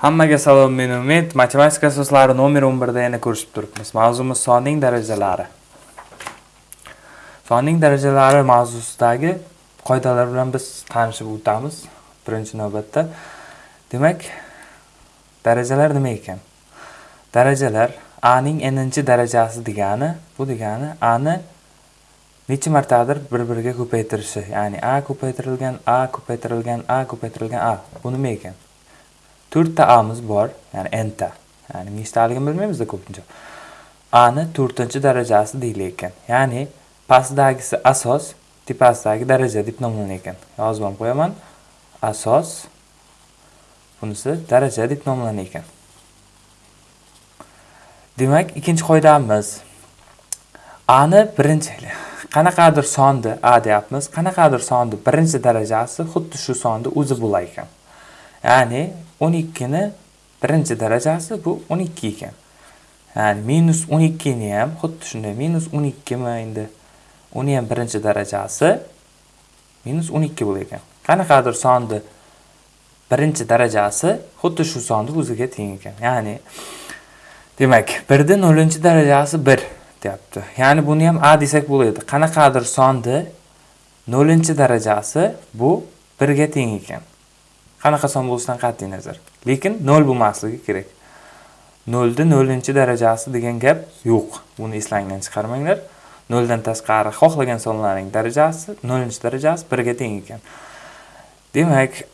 Hammaga salom, men Umid. Matematika asoslari nomer 11 da yana ko'rishib turibmiz. Mavzumiz sonning darajalari. Sonning darajalari mavzusidagi qoidalar bilan biz tanishib o'tamiz birinchi navbatda. Demak, darajalar nima ekan? Darajalar a ning n-chi darajasi degani, bu degani a ni necha martadir bir-biriga ko'paytirishi, ya'ni a ko'paytirilgan, a ko'paytirilgan, a ko'paytirilgan a. Bu nima ekan? To'rtta amiz bor ya'ni nta. Ya'ni nechtaligini bilmaymizda ko'pincha. Ani to'rtinchi darajasi deyilar ekan. Ya'ni pastdagisi asos tepasidagi daraja deb nomlanar ekan. Yozib ham qo'yaman. Asos bunisi daraja deb nomlanar ekan. Demak ikkinchi qoidamiz. Ani birinchi qanaqadir sonni a deyapmiz. Qanaqadir sonni birinchi darajasi xuddi shu sonni o'zi bo'lar ekan. Ya'ni 12ni birinchi darajasi bu 12 ekan. Ya'ni minus 12 ni ham xuddi shunday minus 12 mi endi uni ham birinchi darajasi minus 12 bo'lar ekan. Qanaqadir sonni birinchi darajasi xuddi shu sonni o'ziga teng ekan. Ya'ni demak 1 ni 0 darajasi 1 deyapti. Ya'ni buni ham a desak bo'ladi. Qanaqadir sonni 0 darajasi bu 1 ga teng ekan. Qanaqa son bo'lishidan qat'iy nazar. Lekin nol bo'lmasligi kerak. Nolni nolinchi darajasi degan gap yo'q. Buni eslangdan chiqarmanglar. Noldan tashqari xohlagan sonlarning darajasi nolinchi darajasi birga teng ekan. Demak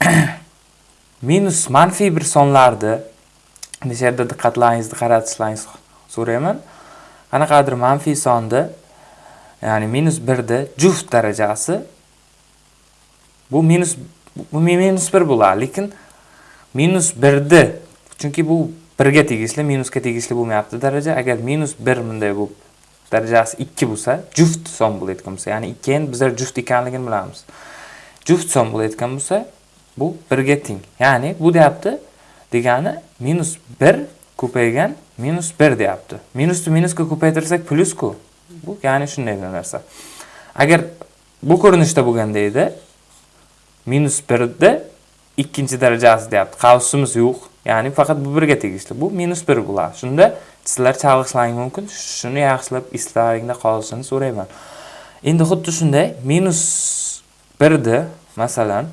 minus manfiy bir sonlarni o'sha yerda diqqatlaringizni qaratishlaringizni so'rayman. Qanaqadir manfiy sonni ya'ni minus birni juft darajasi. Bu minus minus bir bo'ladi lekin minus birni chunki bu birga tegishli minusga tegishli bo'lmayapti daraja. Agar minus bir bunday bo'lib darajasi ikki bo'lsa juft son bo'layotgan bo'lsa ya'ni ikki endi bizlar juft ekanligini bilamiz. Juft son bo'layotgan bo'lsa bu birga teng. Ya'ni bu deyapti degani minus bir ko'paygan minus bir deyapti. Minusni minusga ko'paytirsak plyusku. Bu ya'ni shunday narsa. Agar bu ko'rinishda bo'lganda edi minus birni ikkinchi darajasi deyapti. Qavsimiz yo'q. Ya'ni faqat bu birga tegishli. Bu minus bir bo'ladi. Shunda sizlar chalg'ishlaring mumkin. Shuni yaxshilab eslaringda qolishini so'rayman. Endi xuddi shunday. Minus birni masalan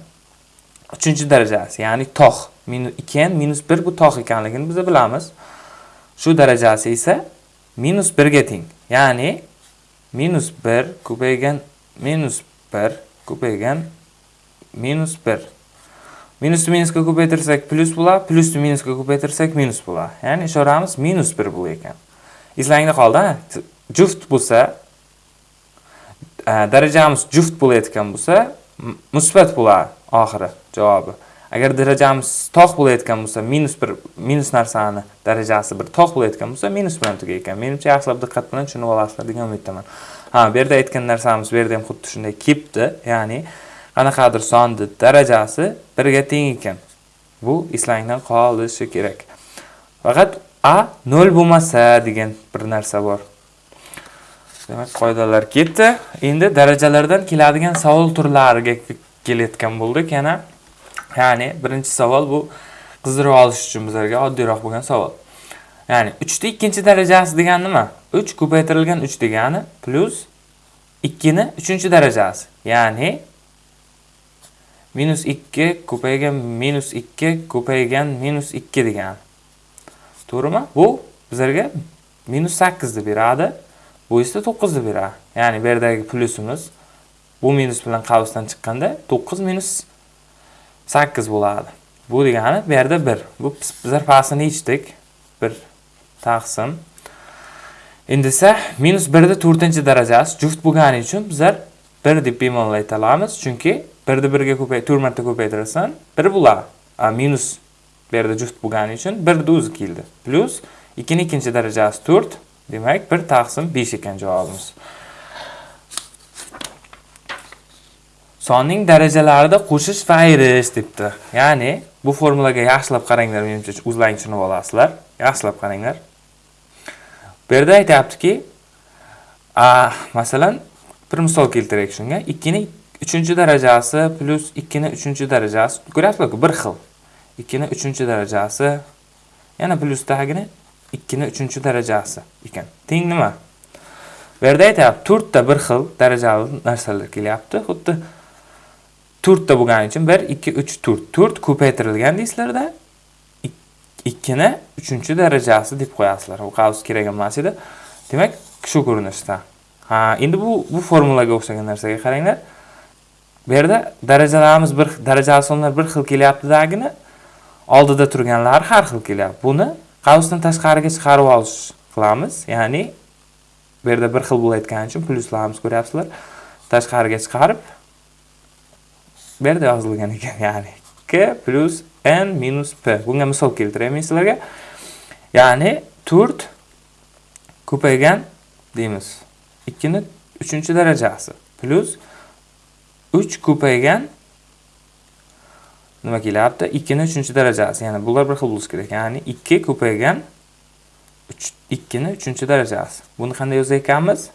uchinchi darajasi ya'ni tog' ikki n minus bir bu tog' ekanligini biz bilamiz. Shu darajasi esa minus birga teng. Ya'ni minus bir ko'paygan minus bir ko'paygan minus 1 minusni minusga ko'paytirsak plus bo'ladi plusni minusga ko'paytirsak minus bo'ladi ya'ni ishoramiz minus 1 bo'lar ekan eslangda qoldi juft bo'lsa darajamiz juft bo'layotgan bo'lsa musbat bo'ladi oxiri javobi agar darajamiz tog' bo'layotgan bo'lsa minus bir minus narsani darajasi bir tog' bo'layotgan bo'lsa minus bilan ekan. menimcha yaxshilab diqqat bilan tushunib olasizlar degan umiddaman ha bu yerda aytgan narsamiz bu yerda ham xuddi shunday kelibdi ya'ni qanaqadir sonni darajasi birga teng ekan. Bu eslangdan qolishi kerak. Faqat a nol bo'lmasa degan bir narsa bor. Demak qoidalar ketdi. Endi darajalardan keladigan savol turlariga kelayotgan bo'ldik. Yana ya'ni birinchi savol bu qizdirib olish uchun bizlarga oddiyroq bo'lgan savol. Ya'ni uchni ikkinchi darajasi degani nima? Uch ko'paytirilgan uch degani plyus ikkini uchinchi darajasi. Ya'ni minus 2 ko'paygan minus 2 ko'paygan minus 2 degan. To'g'rimi? Bu bizlarga minus 8 ni beradi bu esa 9 ni beradi. Ya'ni bu yerdagi plyusimiz bu minus bilan qavsdan chiqqanda 9 minus 8 bo'ladi. Bu degani bu yerda 1 bu bizlar pastini yechdik 1 taqsim. Endi esa minus 1 ni 4 darajasi juft bo'lgani uchun bizlar 1 deb bemalol ayta olamiz. Chunki birni birga ko'pay to'rt marta ko'paytirasan. Bir bo'ladi minus bu yerda juft bo'lgani uchun birni o'zi keldi. Plyus ikkini ikkinchi darajasi to'rt demak bir taqsim besh ekan javobimiz. Sonning darajalarida qo'shish va ayirish debdi. Ya'ni bu formulaga yaxshilab qaranglar menimcha o'zlaring tushunib olasizlar. Yaxshilab qaranglar. Bu yerda aytyaptiki masalan bir misol keltiraylik shunga. Ikkini uchinchi darajasi plyus ikkini uchinchi darajasi ko'ryapsizlarku bir xil 2 ni 3 darajasi yana plyusdagini 2 ni 3 darajasi ekan. Teng nima? Bu yerda aytyapti, 4 ta bir xil darajali narsalar kelyapti. Xuddi 4 ta bo'lgani uchun 1 2 3 4 4 ko'paytirilgan deysizlarda 2 ni 3 darajasi deb qo'yasizlar. Bu qavs kerak emas edi. Demak, shu ko'rinishda. Ha, endi bu bu formulaga o'xshagan narsaga qaranglar. Bu yerda darajalarimiz bir darajali sonlar bir xil kelyaptidagini oldida turganlari har xil kelyapti. Buni qavsdan tashqariga chiqarib olish qilamiz. Ya'ni bu yerda bir xil bo'layotgani uchun pluslarimiz ko'ryapsizlar. Tashqariga chiqarib bu yerda yozilgan ekan, ya'ni k plus n minus p. Bunga misol keltiraymi sizlarga. Ya'ni 4 ko'paygan deymiz. 2 uchinchi 3 darajasi plus 3 ko'paygan nima kelyapti? 2 ni 3 darajasi. Ya'ni bular bir xil bo'lishi kerak. Ya'ni 2 ko'paygan 2 ni 3 darajasi. Buni qanday yozar ekanmiz?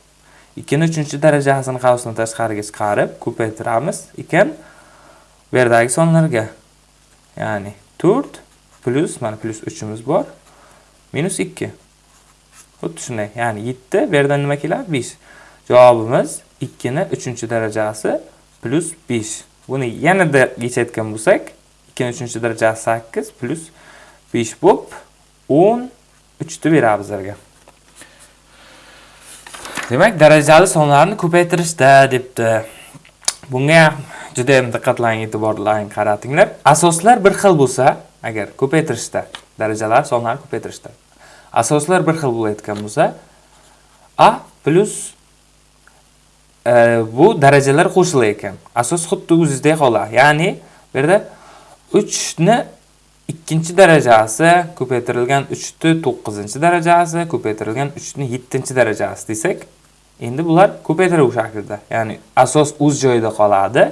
2 ni 3 darajasini qavsdan tashqariga chiqarib ko'paytiramiz ekan bu yerdagi sonlarga. Ya'ni 4 plus mana plus 3 imiz bor. Minus 2. Xuddi shunday. Ya'ni 7 bu yerdan nima keladi? 5. Javobimiz 2 ni 3 darajasi plus 5. Buni yanada yechayotgan bo'lsak, 2 3 darajasi 8 plus 5 bo'lib 10 3 beradi bizlarga. Demak, darajali sonlarni ko'paytirishda debdi. Bunga juda ham diqqatlaring, e'tiborlaring qaratinglar. Asoslar bir xil bo'lsa, agar ko'paytirishda, darajalar sonlarni ko'paytirishda asoslar bir xil bo'layotgan bo'lsa, a plus e, Э, bu darajalar qo'shilar ekan. Asos xuddi o'zingizdek qoladi. Ya'ni bu yerda 3 ni ikkinchi darajasi ko'paytirilgan 3 ni 9 darajasi ko'paytirilgan 3 ni 7 darajasi desak, endi bular ko'paytiruv shaklida. Ya'ni asos o'z joyida qoladi.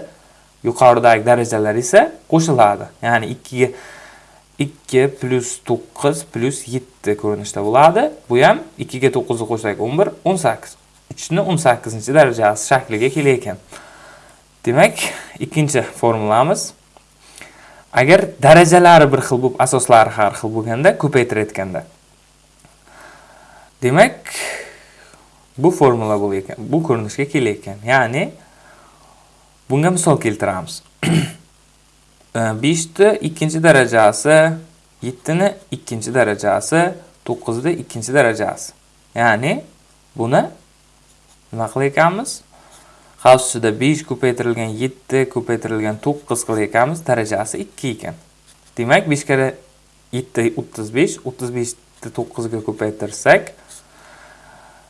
Yuqoridagi darajalar esa qo'shiladi. Ya'ni 2 ga 2 plus 9 plus 7 ko'rinishda bo'ladi. Bu ham 2 ga 9 ni qo'shsak 11, 18. 3 18 darajasi shakliga kelar ekan. Demak, ikkinchi formulamiz agar darajalari bir xil bo'lib, asoslari har xil bo'lganda ko'paytirayotganda. Demak, bu formula bo'lar ekan, bu ko'rinishga kelar ekan. Ya'ni bunga misol keltiramiz. E, 5 ni ikkinchi darajasi, 7 ni ikkinchi darajasi, 9 ni ikkinchi darajasi. Ya'ni buni nima qilar ekanmiz? Xavfsida 5 ko'paytirilgan 7 ko'paytirilgan 9 qilar ekanmiz, darajasi 2 ekan. Demak, 5 kara 7 35, 35 ni 9 ga ko'paytirsak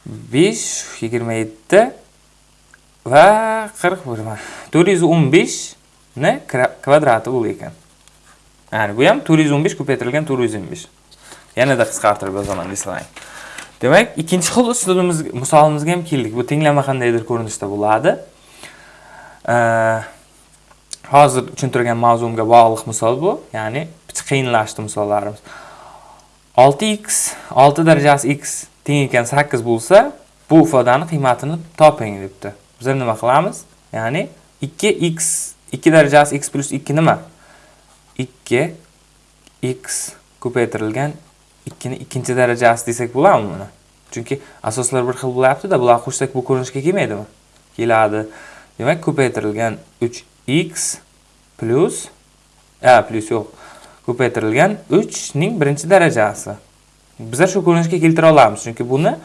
5 27 va 41 415 ni kvadrati bo'l ekan. Ya'ni bu ham 415 ko'paytirilgan 425. Yanada qisqartirib yozaman desalang. Demak, ikkinchi xil uslubimiz misolimizga ham keldik. Bu tenglama qandaydir ko'rinishda bo'ladi. Hozir tushuntirgan mavzumga bog'liq misol bu, ya'ni qiyinlashdi misollarimiz. 6x 6 darajasi x teng ekan 8 bo'lsa, bu ifodani qiymatini toping debdi. Biz nima qilamiz? Ya'ni 2x 2 darajasi x plus 2 nima? 2 x ko'paytirilgan 2 ni ikkinchi darajasi desak bo'ladimi buni? Chunki asoslar bir xil bo'lyaptida bularni qo'shsak bu ko'rinishga kelmaydimi? Keladi. Demak, ko'paytirilgan 3x plus a plus yo'q. Ko'paytirilgan 3 ning birinchi darajasi. Bizlar shu ko'rinishga keltira olamiz, chunki buni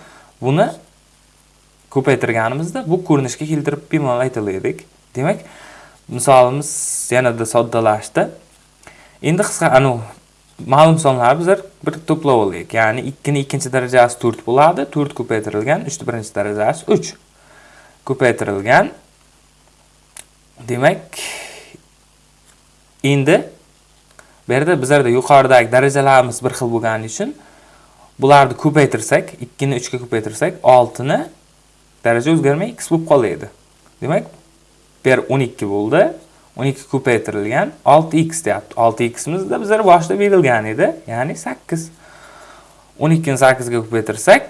buni ko'paytirganimizda bu ko'rinishga keltirib bemalol aytaladik. Demak, misolimiz yanada soddalashdi. Endi qisqa anu ma'lum sonlar bizlar bir to'plab olaylik. Ya'ni ikkini ikkinchi darajasi to'rt bo'ladi. to'rt ko'paytirilgan uchni birinchi darajasi uch Ko'paytirilgan demak endi bu yerda bizlarda yuqoridagi darajalarimiz bir xil bo'lgani uchun bularni ko'paytirsak, ikkini uchga ko'paytirsak, oltini daraja o'zgarmay x bo'lib qoladi. Demak, bu yer o'n ikki bo'ldi. 12 ko'paytirilgan 6x deyapti. 6x imizda bizlar boshida berilgan edi, ya'ni 8. 12 ni 8 ga ko'paytirsak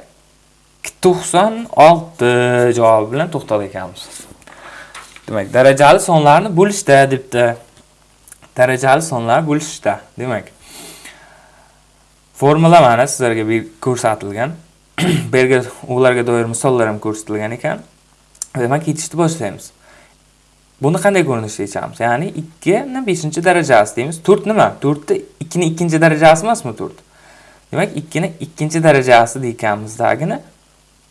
96 javobi bilan to'xtal ekanmiz. Demak, darajali sonlarni bo'lishda debdi. darajali sonlar bo'lishda demak formula mana sizlarga ko'rsatilgan bu yerga ularga doir misollar ham ko'rsatilgan ekan demak ketishni boshlaymiz Buni qanday ko'rinishda yechamiz? Ya'ni 2 ni 5-darajasi deymiz. 4 nima? 4 ta 2 ni 2-darajasi emasmi 4? Demak, 2 ni 2-darajasi deganimizdagini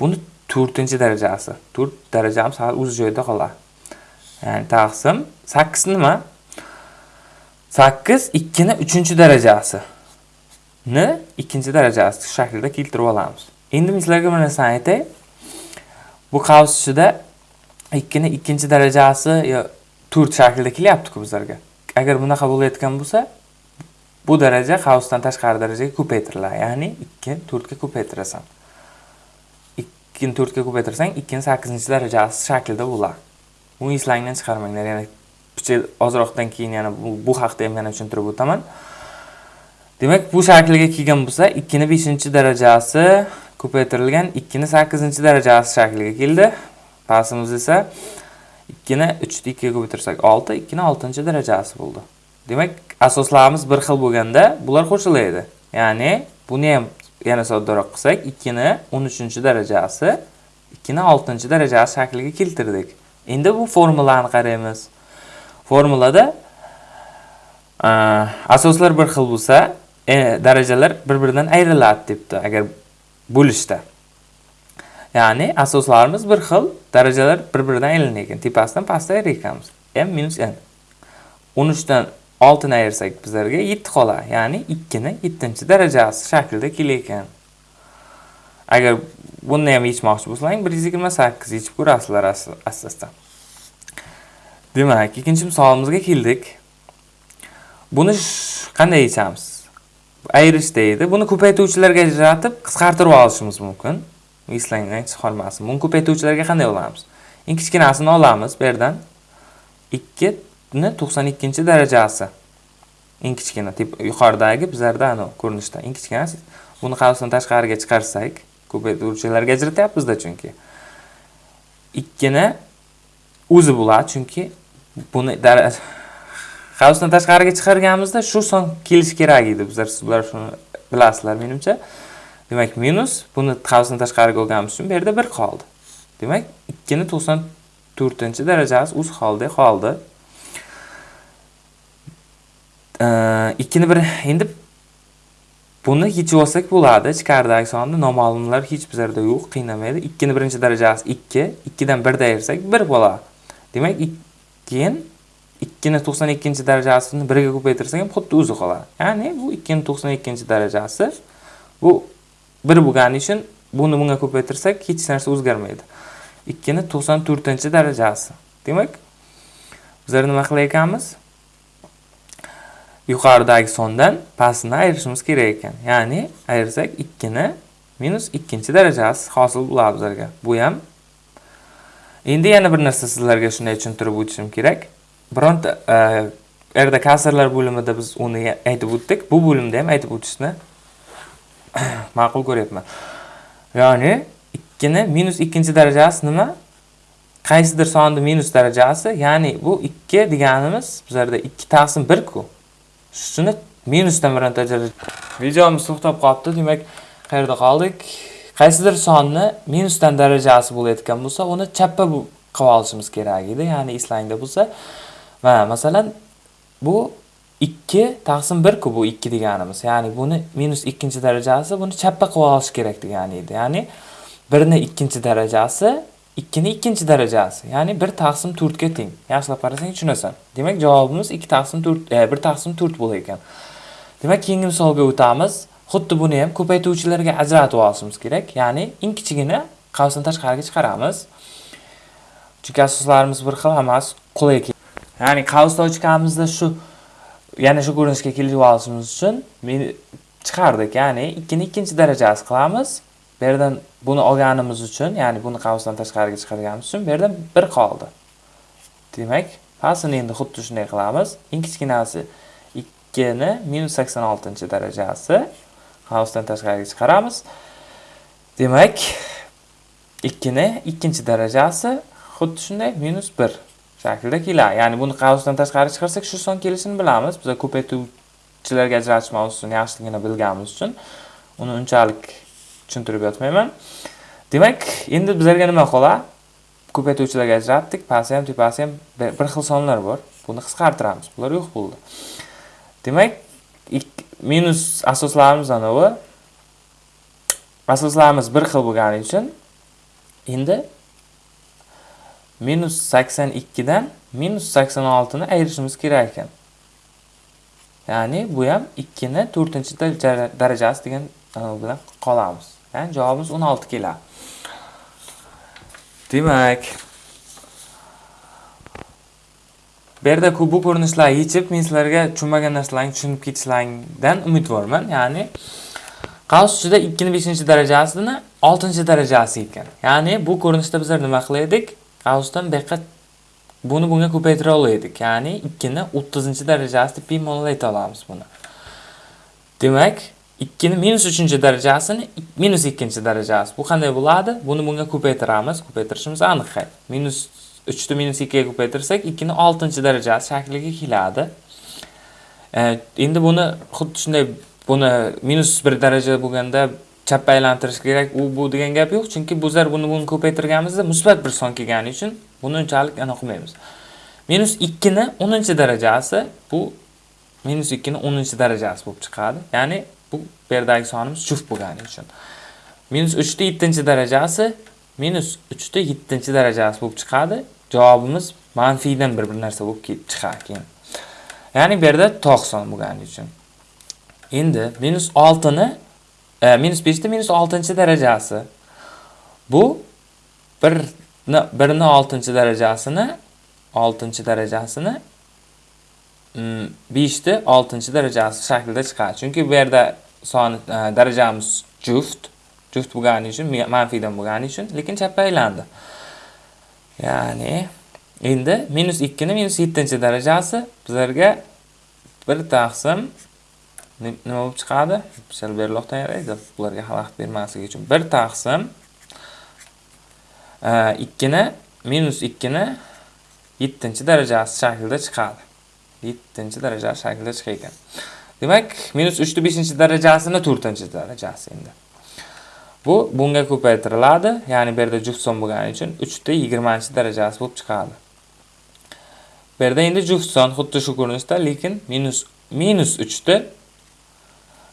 buni 4-darajasi. 4 darajamiz hali o'z joyida qoladi. Ya'ni taqsim 8 nima? 8 2 ni 3-darajasi ni 2-darajasi shaklida keltirib olamiz. Endi sizlarga bir narsani aytay. Bu qavs ichida ikkini ikkinchi darajasi yo to'rt shaklida kelyaptiku bizlarga. Agar bunaqa bo'layotgan bo'lsa bu daraja qavsdan tashqari darajaga ko'paytiriladi. Ya'ni ikki to'rtga ko'paytirasan. Ikkini to'rtga ko'paytirsang ikkini sakkizinchi darajasi shaklida bo'ladi. Buni eslangdan chiqarmanglar. Yana ozroqdan keyin yana bu haqda ham yana tushuntirib o'taman. Demak bu shaklga kelgan bo'lsa ikkini beshinchi darajasi ko'paytirilgan ikkini sakkizinchi darajasi shakliga keldi. Pastimiz esa ikkini uchni ikkiga ko'paytirsak olti ikkini oltinchi darajasi bo'ldi. Demak asoslarimiz bir xil bo'lganda bular qo'shiladi ya'ni buni ham yana soddaroq qilsak ikkini o'n uchinchi darajasi ikkini oltinchi darajasi shakliga keltirdik. Endi bu formulani qaraymiz. Formulada asoslar bir xil bo'lsa e, darajalar bir biridan ayriladi debdi agar bo'lishda. Ya'ni asoslarimiz bir xil darajalar bir biridan aylangan tepasidan pastga ayir m minus n. O'n uchdan oltini ayirsak bizlarga yetti qoladi ya'ni ikkini yettinchi darajasi shaklida kelayotgan. Agar buni ham yechmoqchi bo'lsang bir yuz yigirma sakkiz yechib ko'rasizlar asta demak ikkinchi misolimizga keldik. Buni qanday yechamiz? Ayirish deydi. Buni ko'paytuvchilarga ajratib qisqartirib olishimiz mumkin. Eslangdan chiqib qolmasin buni ko'paytuvchilarga qanday olamiz? Eng kichkinasini olamiz bu yerdan. Ikkini to'qson ikkinchi darajasi. Eng kichkina yuqoridagi bizlarda anavi ko'rinishda eng kichkinasi buni qavsdan tashqariga chiqarsak ko'paytuvchilarga ajratyapmizda chunki. Ikkini o'zi bo'ladi chunki buni qavsdan tashqariga chiqarganimizda shu son kelishi kerak edi. Bizlar sizlar shuni bilasizlar menimcha. Demak minus buni qavsdan tashqariga olganimiz uchun bu yerda bir qoldi. Demak ikkini to'qson to'rtinchi darajasi o'z holida qoldi. Ikkini bir endi buni yechib olsak bo'ladi. Ichkaridagi sonni noma'lumlar hech bizlarda yo'q qiynamaydi. Ikkini birinchi darajasi ikki ikkidan birni ayirsak bir bo'ladi. Demak keyin ikkini to'qson ikkinchi darajasini birga ko'paytirsak ham xuddi o'zi qoladi. Ya'ni bu ikkini to'qson ikkinchi darajasi bu bir bo'lgani uchun buni bunga ko'paytirsak hech narsa o'zgarmaydi. Ikkini to'qson to'rtinchi darajasi. Demak bizlar nima qilar ekanmiz? Yuqoridagi sondan pastini ayirishimiz kerak ekan. Ya'ni ayirsak ikkini minus ikkinchi darajasi hosil bo'ladi bizlarga. Bu ham endi yana bir narsa sizlarga shunday tushuntirib o'tishim kerak. Bironta e, erda kasrlar bo'limida biz uni aytib o'tdik. Bu bo'limda ham aytib o'tishni ma'qul ko'ryapman. Ya'ni ikkini minus ikkinchi darajasi nima? Qaysidir sonni minus darajasi ya'ni bu ikki deganimiz bizlarda ikki taqsim birku. Shuni minusdan bironta videomiz to'xtab qolibdi. Demak qayerda qoldik? Qaysidir sonni minusdan darajasi bo'layotgan bo'lsa uni chappa qilib olishimiz kerak edi. Ya'ni eslangda bo'lsa va masalan bu 2 taqsim 1 ku bu 2 deganimiz. Ya'ni buni minus ikkinchi darajasi buni chappa qilib olish kerak degani edi. Ya'ni 1 birni 2 darajasi 2 ikkini 2 darajasi. Ya'ni 1 taqsim ga teng. Yaxshilab qarasang tushunasan. Demak javobimiz ikki taqsim to'rt e, bir taqsim to'rt bo'lar ekan. Demak keyingi misolga o'tamiz. Xuddi buni ham ko'paytuvchilarga ajratib olishimiz kerak. Ya'ni eng kichigini qavsdan tashqariga chiqaramiz. Chunki asoslarimiz bir xil hammasi qulay ya'ni qavsdan ochkamizda shu yana shu ko'rinishga kelib olishimiz uchun men chiqardik ya'ni ikkini ikkinchi darajasi qilamiz. Bu yerdan buni olganimiz uchun ya'ni buni qavsdan tashqariga chiqarganimiz uchun bu yerdan bir qoldi. Demak pastini endi xuddi shunday qilamiz. Eng kichkinasi ikkini minus sakson oltinchi darajasi qavsdan tashqariga chiqaramiz. Demak ikkini ikkinchi darajasi xuddi shunday minus bir. Shaklida keladi ya'ni buni qavsdan tashqari chiqarsak shu son kelishini bilamiz. Biza ko'paytuvchilarga ajratish mavzusini yaxshiligini bilganimiz uchun uni unchalik tushuntirib yotmayman. Demak endi bizlarga nima qoladi ko'paytuvchilarga ajratdik. Pasi ham tepasi ham bir xil sonlar bor. Buni qisqartiramiz. Bular yo'q bo'ldi. Demak minus asoslarimiz anavi asoslarimiz bir xil bo'lgani uchun endi minus 82 dan minus 86 ni ayirishimiz kerak ekan. Ya'ni bu ham 2 ni 4 darajasi degan e, bilan qolamiz. Ya'ni javobimiz o'n olti keladi. Demak bu yerda bu ko'rinishlarni yechib men sizlarga tushunmagan narsalarni tushunib ketishlaringdan umidvorman. Ya'ni qavs ichida ikkini beshinchi darajasini oltinchi darajasi ekan. Ya'ni bu ko'rinishda bizlar nima qilaydik g'aussdan diqqat buni bunga ko'paytira olaylik ya'ni 2 ni 30 darajasida bemalol ayta olamiz buni. Demak 2 ni minus 3 darajasini minus 2 darajasi. Bu qanday bo'ladi? Buni bunga ko'paytiramiz. Ko'paytirishimiz aniq hayt minus 3 ni minus 2 ga ko'paytirsak 2 ni 6 darajasi shakliga keladi. Endi buni xuddi shunday buni minus 1 daraja bo'lganda chapga aylantirish kerak. U bu degan gap yo'q chunki bizlar buni buni ko'paytirganimizda musbat bir son kelgani uchun buni unchalik anaqa qilmaymiz. Minus ikkini o'ninchi darajasi bu minus ikkini o'ninchi darajasi bo'lib chiqadi. Ya'ni bu bu yerdagi sonimiz juft bo'lgani uchun. Minus uchni yettinchi darajasi minus uchni yettinchi darajasi bo'lib chiqadi. Javobimiz manfiydan bir bir narsa bo'lib chiqadi keyin. Ya'ni bu yerda tog' son bo'lgani uchun. Endi minus oltini e, minus beshni minus oltinchi darajasi bu birni birni oltinchi darajasini oltinchi darajasini mm, beshni oltinchi darajasi shaklida chiqadi chunki bu yerda son e, darajamiz juft juft bo'lgani uchun manfiydan bo'lgani uchun lekin chapga aylandi ya'ni endi minus ikkini minus yettinchi darajasi bizlarga bir taqsim nima bo'lib chiqadi? Sal beriroqdan yaraydi. Ularga xalaqit bermasligi uchun. Bir taqsim e, ikkini minus ikkini yettinchi darajasi shaklida chiqadi. Yettinchi darajasi shaklida chiqar ekan demak minus uchni beshinchi darajasini to'rtinchi darajasi endi. Bu bunga ko'paytiriladi. Ya'ni bu yerda juft son bo'lgani uchun uchni yigirmanchi darajasi bo'lib chiqadi. Bu yerda endi juft son xuddi shu ko'rinishda lekin minus minus uchni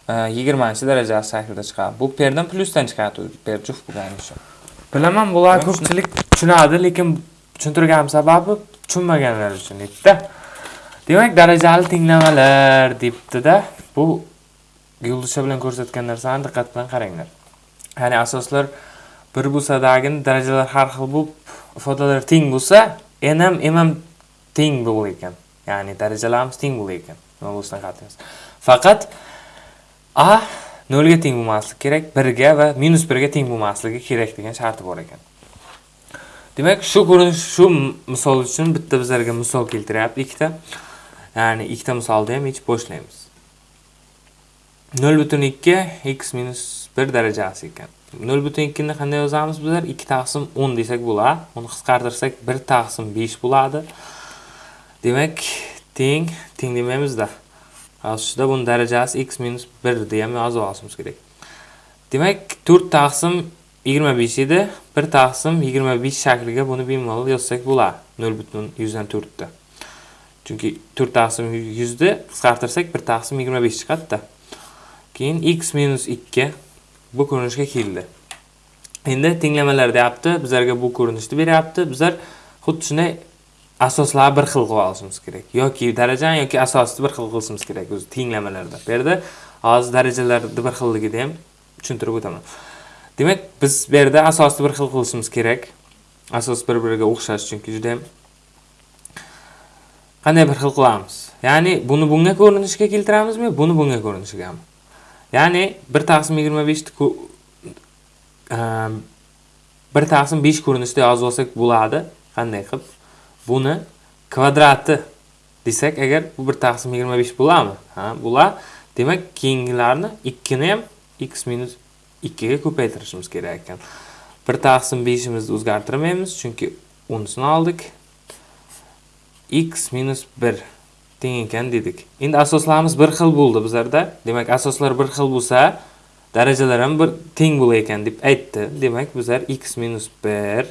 yigirmanchi darajasi shaklida chiqadi. Bu perdan plyusdan chiqadi per juft bo'lgani uchun. Bilaman bular ko'pchilik tushunadi lekin tushuntirganim sababi tushunmaganlar uchun edida demak darajali tenglamalar debdida. Bu yulduzcha bilan ko'rsatgan narsani diqqat bilan qaranglar. Ya'ni asoslar bir bo'lsadagi darajalar har xil bo'lib ifodalar teng bo'lsa n ham m ham teng bo'lar ekan ya'ni darajalarimiz teng bo'lar ekan nima bo'lishidan qat'iy faqat a nolga teng bo'lmasligi kerak birga va minus birga teng bo'lmasligi kerak degan sharti bor ekan. Demak shu ko'rinish shu misol uchun bitta bizlarga misol keltiryapti ikkita. Ya'ni ikkita misolni ham yechib boshlaymiz. Nol butun ikki x minus bir darajasi ekan. Nol butun ikkini qanday yozamiz bizlar? Ikki taqsim o'n desak bo'ladi. Uni qisqartirsak bir taqsim besh bo'ladi. Demak teng teng demaymizda. Yozishda buni darajasi x minus birni ham yozib olishimiz kerak. Demak to'rt taqsim yigirma besh edi. Bir taqsim yigirma besh shakliga buni bemalol yozsak bo'ladi. Nol butun yuzdan to'rtni chunki to'rt taqsim yuzni qisqartirsak bir taqsim yigirma besh chiqadida. Keyin x minus ikki bu ko'rinishga keldi. Endi tenglamalar deyapti bizlarga bu ko'rinishni beryapti. Bizlar xuddi shunday asoslarni bir xil qilib olishimiz kerak. Yoki darajani yoki asosni bir xil qilishimiz kerak o'zi tenglamalarda bu yerda hozir darajalarni bir xilligida ham tushuntirib o'taman. Demak biz bu yerda asosni bir xil qilishimiz kerak. Asos bir biriga o'xshash chunki juda yam qanday bir xil qilamiz? Ya'ni buni bunga ko'rinishga keltiramizmi? Buni bunga ko'rinishigami ya'ni bir taqsim yigirma beshni ehm, bir taqsim besh ko'rinishda yozib olsak bo'ladi. Qanday qilib? Buni kvadrati desak agar bu bir taqsim yigirma besh bo'ladimi ha bo'ladi demak keyingilarni ikkini ham x minus ikkiga ko'paytirishimiz kerak ekan bir taqsim beshimizni o'zgartirmaymiz chunki unisini oldik x minus 1 teng ekan dedik. Endi asoslarimiz bir xil bo'ldi bizlarda. Demak, asoslar bir xil bo'lsa, darajalar ham bir teng bo'lar ekan deb aytdi. Demak, bizlar x minus 1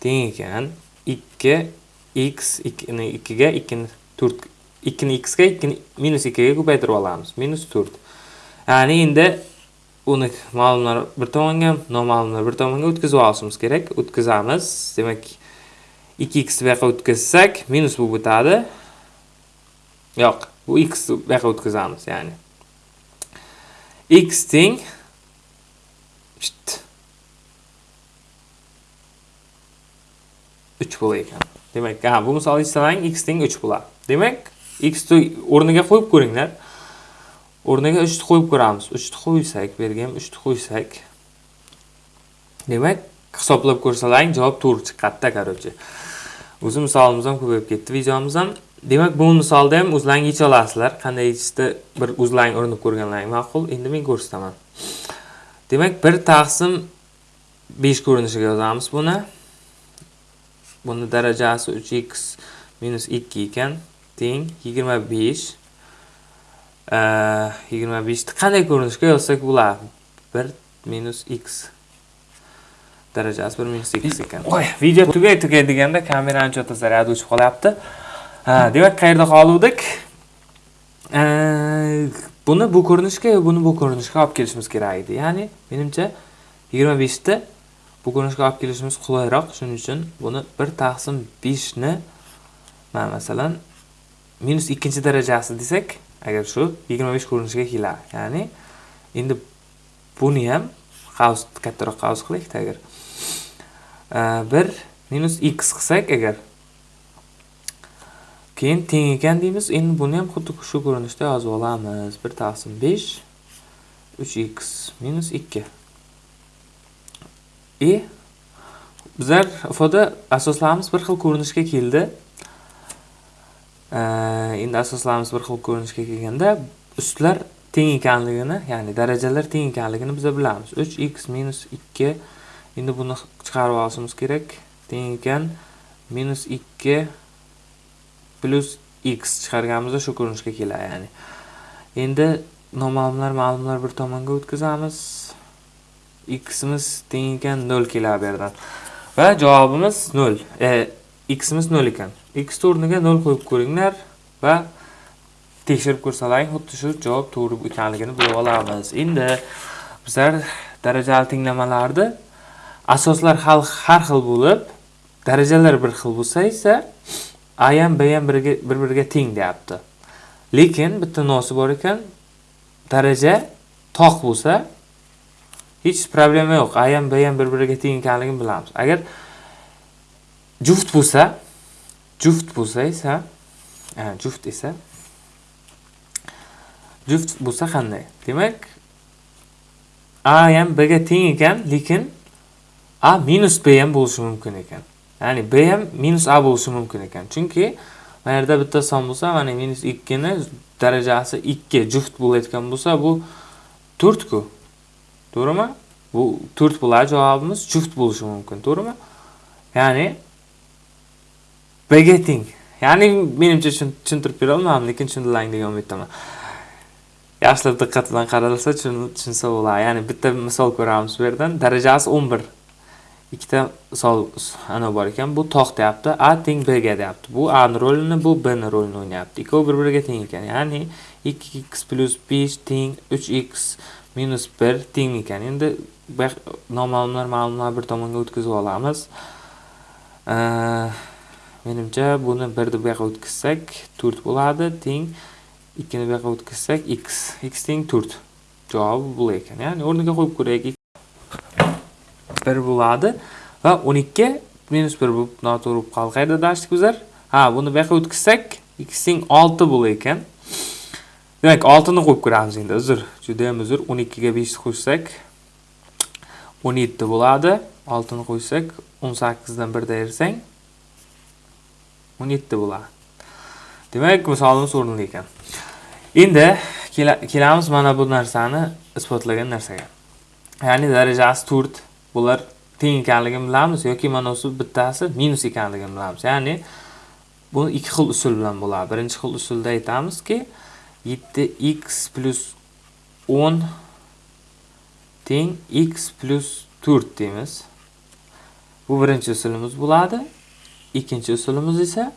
teng ekan 2 x 2 ni 2 ga 2 ni 4 2 ni x ga 2 ni minus 2 ga ko'paytirib olamiz. Minus 4. Ya'ni endi uni ma'lumlar bir tomonga, noma'lumlar bir tomonga o'tkazib olishimiz kerak. O'tkazamiz. Demak, 2x bu yoqqa o'tkazsak, minus bo'lib o'tadi. Yo'q, bu x bu yoqqa o'tkazamiz, ya'ni. x teng 3 bo'lar ekan. Demak, ha, bu misolni istalang x teng 3 bo'ladi. Demak, x o'rniga qo'yib ko'ringlar. O'rniga 3 ni qo'yib ko'ramiz. 3 ni qo'ysak, bu yerga ham 3 ni qo'ysak. Demak, hisoblab ko'rsalang, javob to'g'ri chiqadi, короче. O'zi misolimiz ham ko'payib ketdi, videomiz ham. Demak, bu misolda ham o'zlaring yecha olasizlar. Qanday yechishni bir o'zlaring urinib ko'rganlaring ma'qul. Endi men ko'rsataman. Demak, 1 taqsim 5 ko'rinishiga yozamiz buni. Buni darajasi 3x 2 ekan. Teng 25. 25 ni qanday ko'rinishga yozsak bo'ladi? 1 x darajasi 1 minus x ekan. Voy, video tugay tugay deganda kamerani chota zaryadi o'chib qolyapti. Ha, demak, qayerda qoluvdik Buni bu ko'rinishga, buni bu ko'rinishga olib kelishimiz kerak edi. Ya'ni, menimcha 25 ta bu ko'rinishga olib kelishimiz qulayroq. Shuning uchun buni 1 taqsim 5 ni mana masalan minus 2 darajasi desak, agar shu 25 ko'rinishiga keladi. Ya'ni, endi buni ham qavs kattaroq qavs qilaylik agar. 1 minus x qilsak agar keyin teng ekan deymiz. Endi buni ham xuddi shu ko'rinishda yozib olamiz. 1 5 3x 2. E bizlar ifoda asoslarimiz bir xil ko'rinishga keldi. Endi asoslarimiz bir xil ko'rinishga kelganda ustlar teng ekanligini, ya'ni darajalar teng ekanligini biz bilamiz. 3x minus 2 Endi buni chiqarib olishimiz kerak. Teng ekan minus 2 plus x chiqarganimizda shu ko'rinishga keladi, ya'ni. Endi noma'lumlar, ma'lumlar bir tomonga o'tkazamiz. Ximiz teng ekan 0 keladi bu yerdan. Va javobimiz 0. E, ximiz 0 ekan. x o'rniga 0 qo'yib ko'ringlar va tekshirib ko'rsalaring, xuddi shu javob to'g'ri ekanligini bilib olamiz. Endi bizlar darajali tenglamalarni asoslar har xil bo'lib, darajalar bir xil bo'lsa esa a ham b ham bir-biriga teng deyapti. Lekin bitta nosi bor ekan, daraja toq bo'lsa, hech problema yo'q. A ham b ham bir-biriga teng ekanligini bilamiz. Agar juft bo'lsa, juft bo'lsa esa, juft esa juft bo'lsa qanday? Demak, a ham b ga teng ekan, lekin a minus b ham bo'lishi mumkin ekan. Ya'ni b ham minus a bo'lishi mumkin ekan. Chunki mana yerda bitta son bo'lsa, mana minus 2 ni darajasi 2 juft bo'layotgan bo'lsa, bu 4 ku. To'g'rimi? Bu 4 bo'ladi javobimiz juft bo'lishi mumkin, to'g'rimi? Ya'ni b teng. Ya'ni menimcha tushuntirib bera olmadim, lekin tushundilaring degan umiddaman. Yaxshilab diqqat bilan qaralsa tushunsa bo'ladi. Ya'ni bitta misol ko'ramiz bu yerdan. Darajasi 11. ikkita misol ana bor ekan. Bu tog' deyapti. A teng B ga deyapti. Bu A rolini, bu B rolini o'ynayapti. Ikkovi bir-biriga teng ekan. Ya'ni 2x 5 teng 3x minus 1 teng ekan. Endi noma'lumlar, ma'lumlar bir tomonga o'tkazib olamiz. Menimcha buni 1 ni buyoqqa o'tkazsak 4 bo'ladi. Teng 2 ni buyoqqa o'tkazsak x. x teng 4. Javobi bu ekan. Ya'ni o'rniga qo'yib ko'raylik. 1 bo'ladi va 12 minus 1 bo'lib noto'g'ri bo'lib qoldi. Qayerda bizlar? Ha, buni buyoqqa o'tkazsak, x teng 6 bo'lar ekan. Demak, 6 ni qo'yib ko'ramiz endi. Uzr, juda ham uzr. 12 ga 5 ni qo'shsak 17 bo'ladi. 6 ni qo'ysak 18 dan 1 ayrsang 17 bo'ladi. Demak, misolimiz o'rinli ekan. Endi kelamiz mana bu narsani isbotlagan narsaga. Ya'ni darajasi 4 bular teng ekanligini bilamiz yoki mana shu bittasi minus ekanligini bilamiz. Ya'ni buni ikki xil usul bilan bo'ladi birinchi xil usulda aytamizki 7x plus 10 teng x plus 4 deymiz. Bu birinchi usulimiz bo'ladi. Ikkinchi usulimiz esa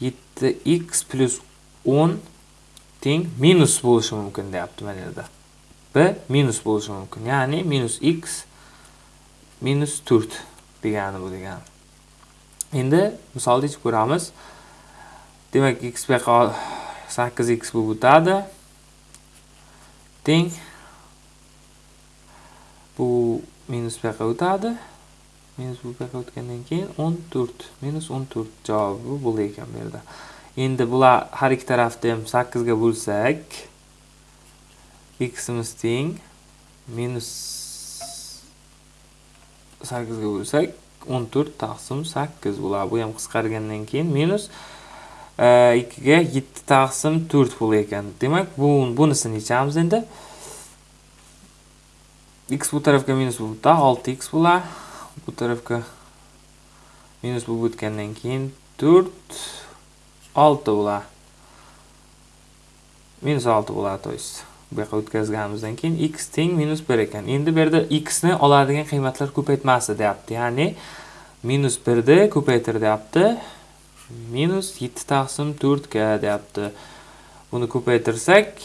7x plus 10 teng minus bo'lishi mumkin deyapti mana yerda b minus bo'lishi mumkin. Ya'ni minus x minus 4 degani bu degani. Endi misolda ichib ko'ramiz. Demak x bu yoqqa сақ кізек сұлғытады. Тен. Бұл минус бәқа ұтады. Минус бұл бәқа ұткенден кейін 14. Минус 14 жауабы бұл екен берді. Енді бұла харик тарафтым сақ кізге бұлсәк. Х-іміз тен. Минус сақ кізге бұлсәк. 14 тақсым сәккіз бұла. Бұям қысқарғаннан кейін минус 2 e, ga 7 taqsim 4 bo'lar ekan demak bu bunisini yechamiz endi x tarafga minus bo'lib o'tadi 6x bo'ladi bu tarafga minus bo'lib o'tgandan keyin 4 6 bo'ladi minus 6 bo'ladi to есть bu yoqqa o'tkazganimizdan keyin x teng minus 1 ekan endi bu yerda x ni oladigan qiymatlar ko'paytmasi deyapti ya'ni minus 1 ni ko'paytir deyapti minus 7 taqsim 4 ga deyapti buni ko'paytirsak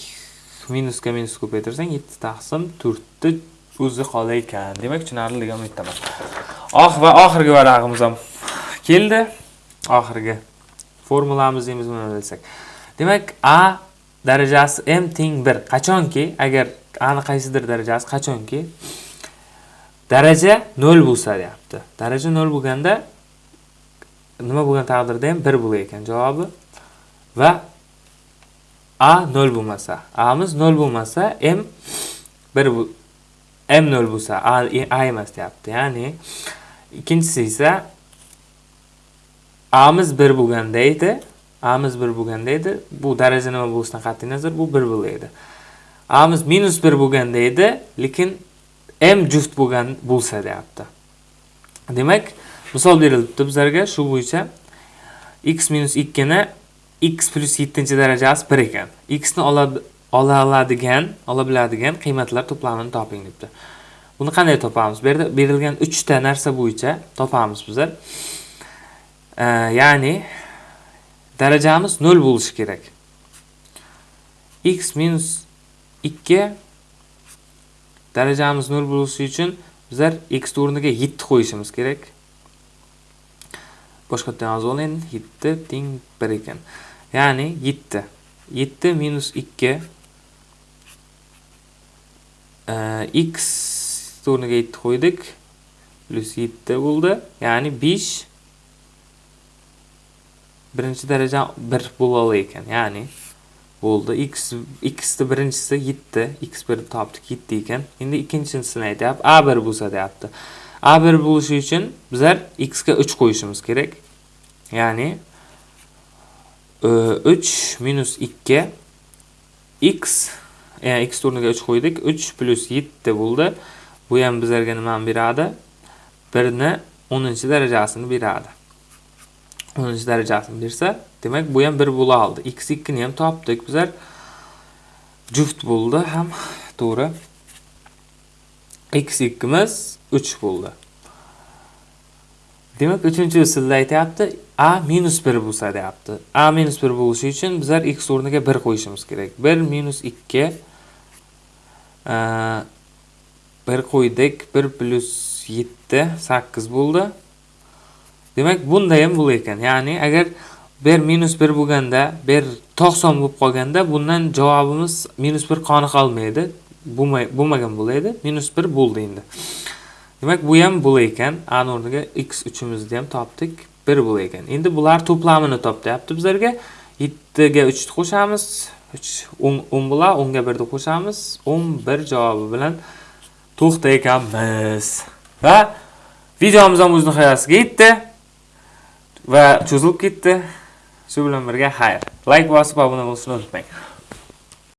minusga minus ko'paytirsang 7 taqsim 4 ni o'zi qolar ekan demak tushunarli degan umiddaman oh va oxirgi varag'imiz ham keldi oxirgi formulamiz deymiz buni bilsak demak a darajasi m teng 1 qachonki agar a ni qaysidir darajasi qachonki daraja 0 bo'lsa deyapti daraja 0 bo'lganda nima bo'lgan taqdirda ham 1 bo'lar ekan javobi. Va a 0 bo'lmasa amiz 0 bo'lmasa m 1 m 0 bo'lsa a, a emas deyapti. Ya'ni ikkinchisi esa amiz 1 bo'lganda edi amiz 1 bo'lganda edi. Bu daraja nima bo'lishidan qat'iy nazar bu 1 edi. Amiz minus 1 bo'lganda edi lekin m juft bo'lgan bo'lsa deyapti. Demak misol berilibdi bizlarga shu bo'yicha x minus 2 ni x plus yettinchi darajasi bir ekan. X ni ola oladigan ola biladigan qiymatlar to'plamini toping debdi. Buni qanday topamiz? Bu yerda berilgan 3 ta narsa bo'yicha topamiz bizlar ya'ni darajamiz 0 bo'lishi kerak. X minus 2 darajamiz 0 bo'lishi uchun bizlar x o'rniga 7 qo'yishimiz kerak. Boshqa yerdan yozib oling 7 teng 1 ekan. Ya'ni 7 7 minus 2 e, x o'rniga 7 qo'ydik. Plus 7 bo'ldi. Ya'ni 5 birinchi daraja 1 bo'la olar ekan. Ya'ni bo'ldi. X x ni birinchisi 7 x 1 topdik 7 ekan. Endi ikkinchisini aytyapti. A 1 bo'lsa deyapti. A 1 bo'lishi uchun bizlar x ga 3 qo'yishimiz kerak. Ya'ni e, 3 minus 2 x yani x o'rniga 3 qo'ydik. 3 plus 7 bo'ldi. Bu ham bizlarga nimani beradi? 1 ni 10 darajasini beradi. 10 darajasini bersa demak bu ham 1 bo'la oldi. X2 ni ham topdik. Bizlar juft bo'ldi ham. To'g'ri. X2 miz 3 bo'ldi. Demak uchinchi usulda aytyapti a minus 1 bo'lsa deyapti. A minus 1 bo'lishi uchun bizlar x o'rniga 1 qo'yishimiz kerak. 1 minus 2 e, bir qo'ydik bir plus yetti sakkiz bo'ldi. Demak bunda ham bo'lar ekan. Ya'ni agar bir minus bir bo'lganda bir to'qson bo'lib qolganda bundan javobimiz minus bir qoni qolmaydi bo'lmagan bo'laydi minus bir bo'ldi endi. Demak bu ham bo'lar ekan. A o'rniga x uchimizni ham topdik. Bir bo'lar ekan. Endi bular to'plamini top deyapti bizlarga. Yettiga uchni qo'shamiz. 10 bo'ladi 10 ga 1 ni qo'shamiz. 11 javobi bilan to'xta ekanmiz va videomiz ham o'z nihoyasiga yetdi. Va cho'zilib ketdi. Shu bilan birga xayr. Layk bosib obuna bo'lishni unutmang.